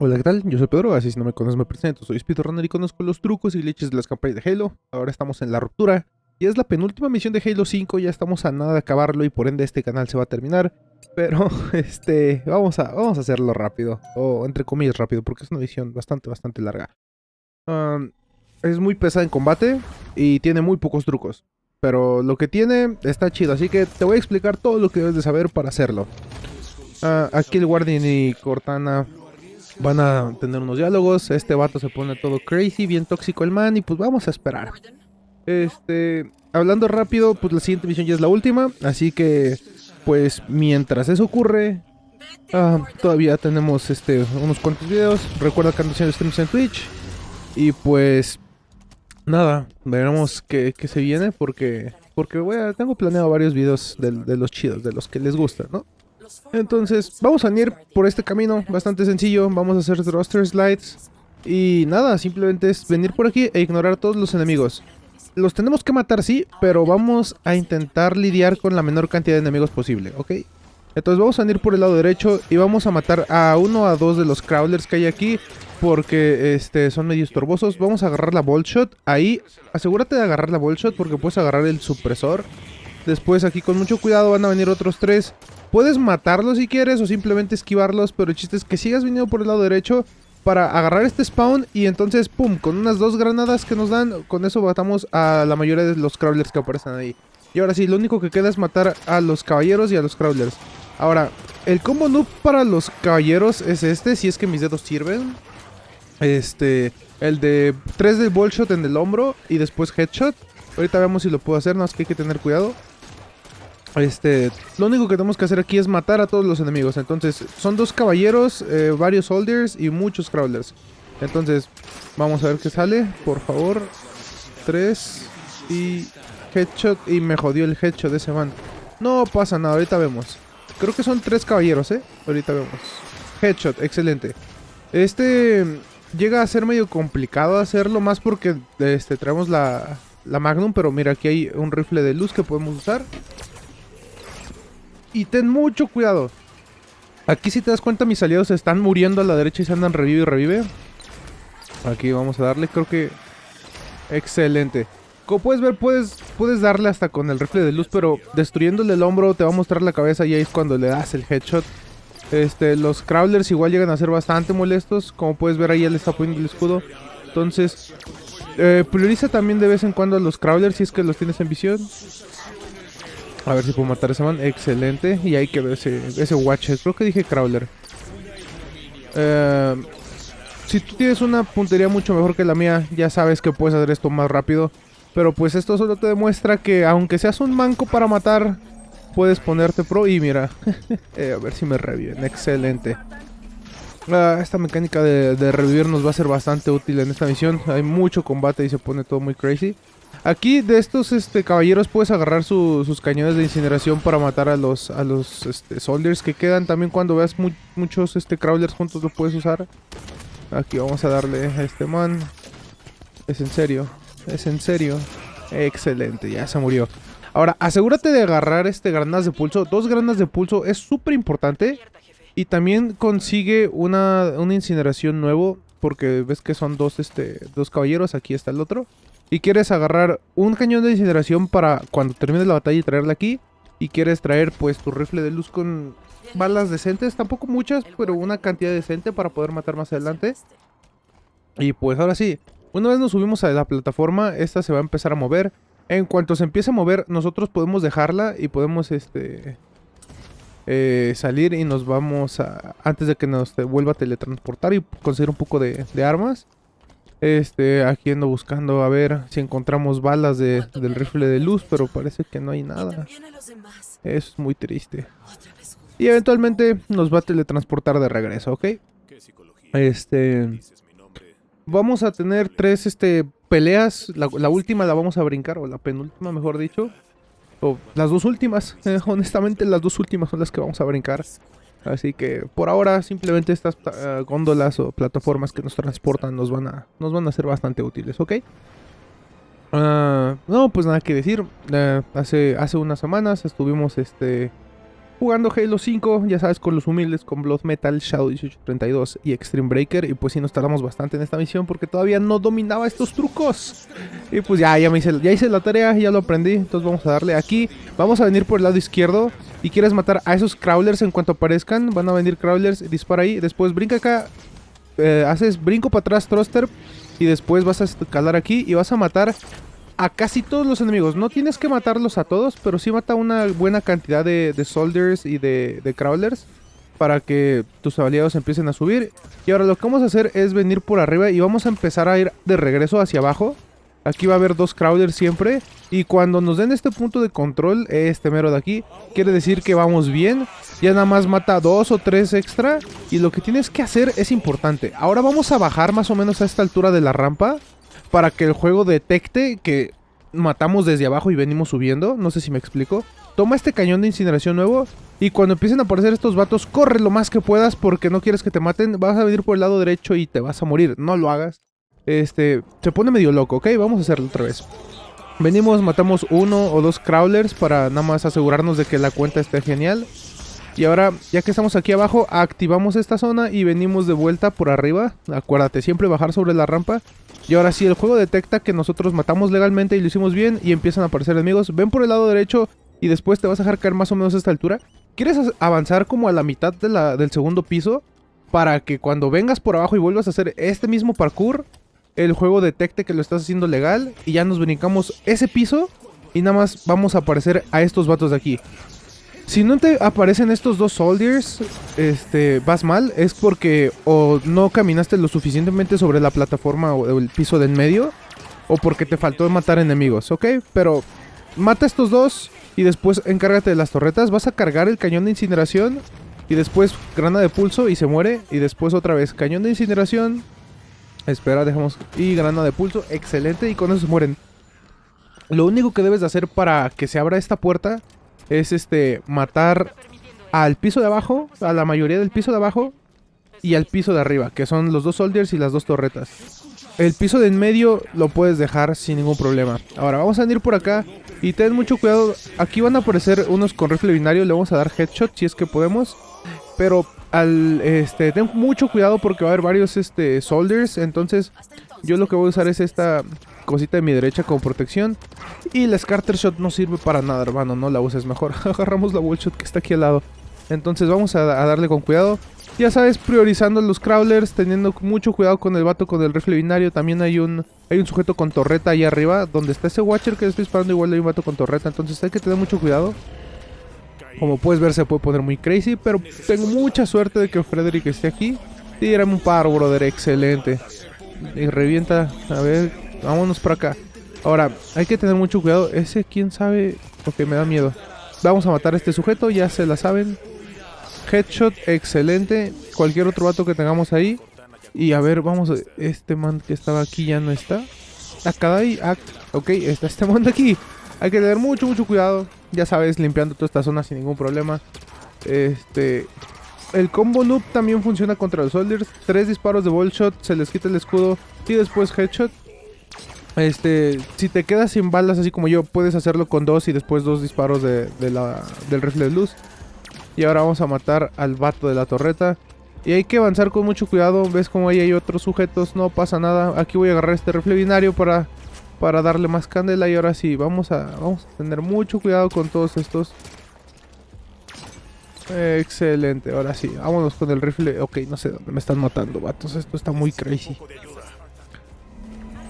Hola, ¿qué tal? Yo soy Pedro, así si no me conoces me presento. Soy speedrunner y conozco los trucos y leches de las campañas de Halo. Ahora estamos en la ruptura. Y es la penúltima misión de Halo 5, ya estamos a nada de acabarlo y por ende este canal se va a terminar. Pero, este, vamos a, vamos a hacerlo rápido. O entre comillas rápido, porque es una misión bastante, bastante larga. Es muy pesada en combate y tiene muy pocos trucos. Pero lo que tiene está chido, así que te voy a explicar todo lo que debes de saber para hacerlo. Uh, aquí el Guardian y Cortana van a tener unos diálogos. Este vato se pone todo crazy, bien tóxico el man y pues vamos a esperar. Este, hablando rápido, pues la siguiente misión ya es la última, así que pues mientras eso ocurre, uh, todavía tenemos este unos cuantos videos. Recuerda que ando haciendo streams en Twitch y pues nada, veremos qué, qué se viene porque porque voy a, tengo planeado varios videos de, de los chidos, de los que les gusta, ¿no? Entonces, vamos a ir por este camino, bastante sencillo. Vamos a hacer thruster slides. Y nada, simplemente es venir por aquí e ignorar todos los enemigos. Los tenemos que matar, sí, pero vamos a intentar lidiar con la menor cantidad de enemigos posible, ¿ok? Entonces vamos a venir por el lado derecho y vamos a matar a uno a dos de los crawlers que hay aquí. Porque este, son medio estorbosos. Vamos a agarrar la ball shot. Ahí, asegúrate de agarrar la ball shot porque puedes agarrar el supresor. Después aquí con mucho cuidado van a venir otros tres. Puedes matarlos si quieres o simplemente esquivarlos, pero el chiste es que sigas viniendo por el lado derecho para agarrar este spawn y entonces, pum, con unas dos granadas que nos dan, con eso matamos a la mayoría de los crawlers que aparecen ahí. Y ahora sí, lo único que queda es matar a los caballeros y a los crawlers. Ahora, el combo noob para los caballeros es este, si es que mis dedos sirven. Este, el de 3 de ball shot en el hombro y después headshot. Ahorita vemos si lo puedo hacer, no es que hay que tener cuidado. Este, lo único que tenemos que hacer aquí es matar a todos los enemigos. Entonces, son dos caballeros, eh, varios soldiers y muchos crawlers. Entonces, vamos a ver qué sale, por favor. Tres y headshot. Y me jodió el headshot de ese man. No pasa nada, ahorita vemos. Creo que son tres caballeros, ¿eh? Ahorita vemos. Headshot, excelente. Este llega a ser medio complicado hacerlo, más porque este, traemos la, la Magnum. Pero mira, aquí hay un rifle de luz que podemos usar. Y ten mucho cuidado. Aquí si te das cuenta mis aliados están muriendo a la derecha y se andan revive y revive. Aquí vamos a darle, creo que... Excelente. Como puedes ver, puedes, puedes darle hasta con el rifle de luz, pero destruyéndole el hombro te va a mostrar la cabeza y ahí es cuando le das el headshot. Este, los crawlers igual llegan a ser bastante molestos. Como puedes ver ahí él está poniendo el escudo. Entonces, eh, prioriza también de vez en cuando a los crawlers si es que los tienes en visión. A ver si puedo matar a ese man. Excelente. Y ahí quedó ese, ese Watcher. Creo que dije Crawler. Eh, si tú tienes una puntería mucho mejor que la mía, ya sabes que puedes hacer esto más rápido. Pero pues esto solo te demuestra que aunque seas un manco para matar, puedes ponerte pro. Y mira, eh, a ver si me reviven. Excelente. Uh, esta mecánica de, de, revivir nos va a ser bastante útil en esta misión. Hay mucho combate y se pone todo muy crazy. Aquí de estos este, caballeros puedes agarrar sus cañones de incineración para matar a los, a los este, soldiers que quedan. También cuando veas muchos este, crawlers juntos lo puedes usar. Aquí vamos a darle a este man. Es en serio, es en serio. Excelente, ya se murió. Ahora, asegúrate de agarrar este granadas de pulso. Dos granadas de pulso es súper importante. Y también consigue una, una incineración nuevo. Porque ves que son dos, este, dos caballeros. Aquí está el otro y quieres agarrar un cañón de incineración para cuando termines la batalla y traerla aquí, y quieres traer pues tu rifle de luz con balas decentes, tampoco muchas, pero una cantidad decente para poder matar más adelante. Y pues ahora sí, una vez nos subimos a la plataforma, esta se va a empezar a mover. En cuanto se empiece a mover, nosotros podemos dejarla y podemos este eh, salir y nos vamos a... Antes de que nos vuelva a teletransportar y conseguir un poco de armas. Este, aquí ando buscando a ver si encontramos balas de, del rifle de luz, pero parece que no hay nada. Eso es muy triste. Y eventualmente nos va a teletransportar de regreso, ¿ok? Este... Vamos a tener tres este, peleas. La, última la vamos a brincar, o la penúltima, mejor dicho. O las dos últimas. Eh, honestamente, las dos últimas son las que vamos a brincar. Así que por ahora simplemente estas uh, góndolas o plataformas que nos transportan nos van a, nos van a ser bastante útiles, ¿ok? Uh, no, pues nada que decir. Uh, hace, hace unas semanas estuvimos este jugando Halo 5, ya sabes, con los humildes, con Blood Metal, Shadow 1832 y Extreme Breaker. Y pues sí, nos tardamos bastante en esta misión porque todavía no dominaba estos trucos. Y pues ya, ya, me hice, ya hice la tarea, ya lo aprendí. Entonces vamos a darle aquí. Vamos a venir por el lado izquierdo. Y quieres matar a esos crawlers en cuanto aparezcan. Van a venir crawlers, dispara ahí. Después brinca acá. Eh, haces brinco para atrás, thruster. Y después vas a escalar aquí y vas a matar a casi todos los enemigos. No tienes que matarlos a todos, pero sí mata una buena cantidad de, soldiers y de, de, crawlers para que tus aliados empiecen a subir. Y ahora lo que vamos a hacer es venir por arriba y vamos a empezar a ir de regreso hacia abajo. Aquí va a haber dos crawlers siempre. Y cuando nos den este punto de control, este mero de aquí, quiere decir que vamos bien. Ya nada más mata dos o tres extra. Y lo que tienes que hacer es importante. Ahora vamos a bajar más o menos a esta altura de la rampa para que el juego detecte que matamos desde abajo y venimos subiendo. No sé si me explico. Toma este cañón de incineración nuevo y cuando empiecen a aparecer estos vatos, corre lo más que puedas porque no quieres que te maten. Vas a venir por el lado derecho y te vas a morir. No lo hagas. Este, se pone medio loco, ¿ok? Vamos a hacerlo otra vez. Venimos, matamos uno o dos crawlers para nada más asegurarnos de que la cuenta esté genial. Y ahora, ya que estamos aquí abajo, activamos esta zona y venimos de vuelta por arriba. Acuérdate, siempre bajar sobre la rampa. Y ahora sí, el juego detecta que nosotros matamos legalmente y lo hicimos bien y empiezan a aparecer enemigos. Ven por el lado derecho y después te vas a dejar caer más o menos a esta altura. ¿Quieres avanzar como a la mitad del segundo piso? Para que cuando vengas por abajo y vuelvas a hacer este mismo parkour, el juego detecte que lo estás haciendo legal y ya nos brincamos ese piso y nada más vamos a aparecer a estos vatos de aquí. Si no te aparecen estos dos soldiers, este, vas mal, es porque o no caminaste lo suficientemente sobre la plataforma o el piso de en medio, o porque te faltó matar enemigos, ¿ok? Pero mata estos dos y después encárgate de las torretas, vas a cargar el cañón de incineración y después grana de pulso y se muere, y después otra vez cañón de incineración, espera, dejamos, y grana de pulso, excelente, y con eso se mueren. Lo único que debes de hacer para que se abra esta puerta es este matar al piso de abajo, a la mayoría del piso de abajo y al piso de arriba, que son los dos soldiers y las dos torretas. El piso de en medio lo puedes dejar sin ningún problema. Ahora vamos a venir por acá y ten mucho cuidado. Aquí van a aparecer unos con rifle binario, le vamos a dar headshot si es que podemos. Pero al este ten mucho cuidado porque va a haber varios este soldiers, entonces yo lo que voy a usar es esta cosita de mi derecha como protección. Y la Scarter Shot no sirve para nada, hermano. No la uses mejor. Agarramos la Wall Shot que está aquí al lado. Entonces vamos a, darle con cuidado. Ya sabes, priorizando los crawlers, teniendo mucho cuidado con el vato con el rifle binario. También hay un hay un sujeto con torreta ahí arriba. Donde está ese Watcher que estoy disparando, igual hay un vato con torreta. Entonces hay que tener mucho cuidado. Como puedes ver, se puede poner muy crazy. Pero tengo mucha suerte de que Frederick esté aquí. Tírame un paro, brother. Excelente. Y revienta. A ver, Vámonos por acá. Ahora, hay que tener mucho cuidado. Ese, quién sabe. Ok, me da miedo. Vamos a matar a este sujeto, ya se la saben. Headshot, excelente. Cualquier otro vato que tengamos ahí. Y a ver, vamos. Este man que estaba aquí ya no está. Acá hay... Ah, ok, está este man de aquí. Hay que tener mucho, mucho cuidado. Ya sabes, limpiando toda esta zona sin ningún problema. Este... El combo noob también funciona contra los soldiers. Tres disparos de ball shot, se les quita el escudo y después headshot. Este, si te quedas sin balas así como yo, puedes hacerlo con dos y después dos disparos de, la, del rifle de luz. Y ahora vamos a matar al vato de la torreta. Y hay que avanzar con mucho cuidado. Ves como ahí hay otros sujetos, no pasa nada. Aquí voy a agarrar este rifle binario para, para darle más candela. Y ahora sí, vamos a, vamos a tener mucho cuidado con todos estos. Excelente, ahora sí, vámonos con el rifle. Ok, no sé dónde me están matando, vatos. Esto está muy crazy.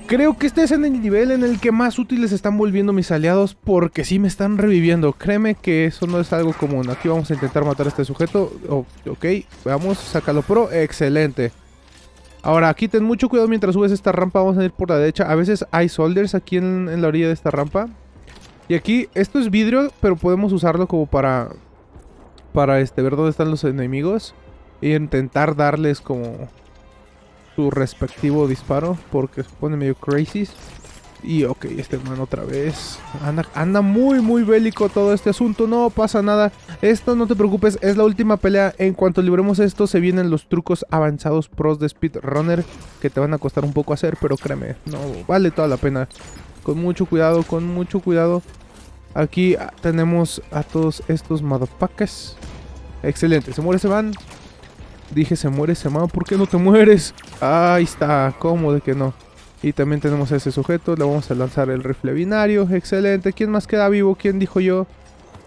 Creo que este es en el nivel en el que más útiles están volviendo mis aliados porque sí me están reviviendo. Créeme que eso no es algo común. Aquí vamos a intentar matar a este sujeto. ok, veamos, sácalo pro. Excelente. Ahora, aquí ten mucho cuidado mientras subes esta rampa. Vamos a ir por la derecha. A veces hay soldiers aquí en, la orilla de esta rampa. Y aquí, esto es vidrio, pero podemos usarlo como para... Para este, ver dónde están los enemigos. E intentar darles como su respectivo disparo porque se pone medio crazy. Y ok, este man otra vez. Anda, anda muy, muy bélico todo este asunto. No pasa nada. Esto no te preocupes, es la última pelea. En cuanto libremos esto, se vienen los trucos avanzados pros de Speedrunner. Que te van a costar un poco hacer, pero créeme, no vale toda la pena. Con mucho cuidado, con mucho cuidado. Aquí tenemos a todos estos motherfuckers. Excelente, se muere ese van. Dije se muere ese man, ¿por qué no te mueres? Ahí está, ¿cómo de que no? Y también tenemos a ese sujeto, le vamos a lanzar el rifle binario, excelente. ¿Quién más queda vivo? ¿Quién dijo yo?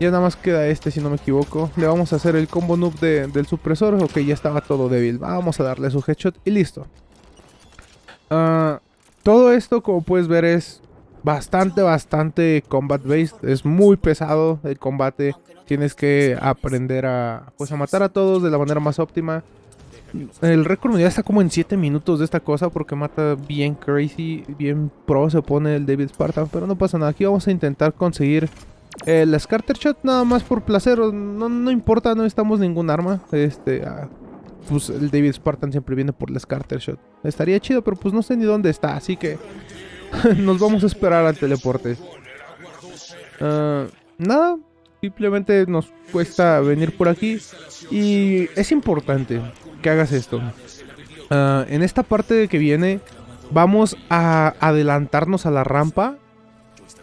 Ya nada más queda este si no me equivoco. Le vamos a hacer el combo noob del supresor. Ok, ya estaba todo débil. Vamos a darle su headshot y listo. Ah, todo esto, como puedes ver, es bastante, bastante combat based. Es muy pesado el combate. Tienes que aprender a, pues, a matar a todos de la manera más óptima. El récord ya está como en 7 minutos de esta cosa porque mata bien crazy, bien pro se pone el David Spartan, pero no pasa nada. Aquí vamos a intentar conseguir el Scarter Shot nada más por placer, no, no importa, no necesitamos ningún arma. Este, ah, pues el David Spartan siempre viene por el Scarter Shot. Estaría chido, pero pues no sé ni dónde está, así que nos vamos a esperar al teleporte. Ah, nada, simplemente nos cuesta venir por aquí y es importante que hagas esto. Ah, en esta parte que viene vamos a adelantarnos a la rampa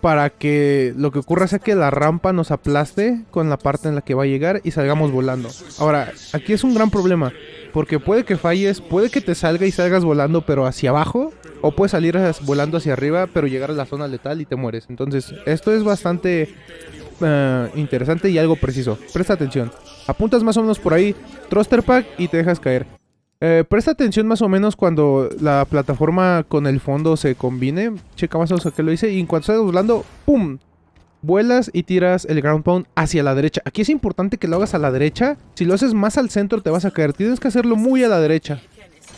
para que lo que ocurra sea que la rampa nos aplaste con la parte en la que va a llegar y salgamos volando. Ahora, aquí es un gran problema, porque puede que falles, puede que te salga y salgas volando pero hacia abajo, o puedes salir volando hacia arriba pero llegar a la zona letal y te mueres. Entonces, esto es bastante eh, interesante y algo preciso. Presta atención. Apuntas más o menos por ahí, thruster pack y te dejas caer. Eh, presta atención más o menos cuando la plataforma con el fondo se combine. Checa más o menos que lo hice. Y en cuanto estás volando, ¡pum! Vuelas y tiras el ground pound hacia la derecha. Aquí es importante que lo hagas a la derecha. Si lo haces más al centro te vas a caer. Tienes que hacerlo muy a la derecha.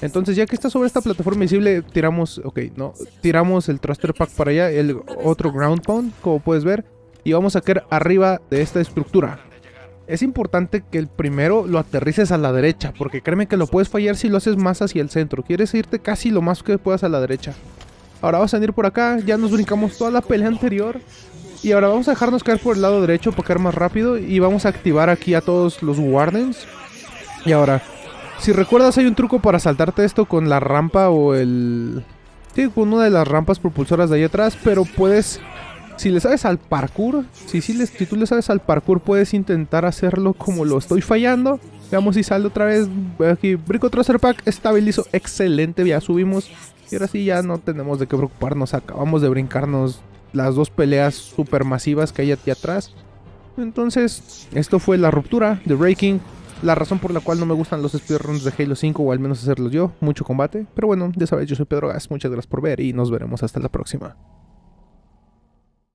Entonces ya que está sobre esta plataforma visible, tiramos, ok, no, tiramos el thruster pack para allá, el otro ground pound, como puedes ver. Y vamos a caer arriba de esta estructura es importante que el primero lo aterrices a la derecha, porque créeme que lo puedes fallar si lo haces más hacia el centro. Quieres irte casi lo más que puedas a la derecha. Ahora vamos a venir por acá, ya nos brincamos toda la pelea anterior. Y ahora vamos a dejarnos caer por el lado derecho para caer más rápido. Y vamos a activar aquí a todos los Wardens. Y ahora, si recuerdas hay un truco para saltarte esto con la rampa o el... Sí, con una de las rampas propulsoras de ahí atrás, pero puedes si le sabes al parkour, si, si, tú le sabes al parkour, puedes intentar hacerlo como lo estoy fallando. Veamos si sale otra vez. Aquí, Brico Tracer Pack, estabilizo, excelente, ya subimos. Y ahora sí ya no tenemos de qué preocuparnos. Acabamos de brincarnos las dos peleas super masivas que hay aquí atrás. Entonces, esto fue la ruptura de Breaking. La razón por la cual no me gustan los speedruns de Halo 5, o al menos hacerlos yo. Mucho combate. Pero bueno, ya sabes, yo soy Pedro Gas. Muchas gracias por ver y nos veremos hasta la próxima.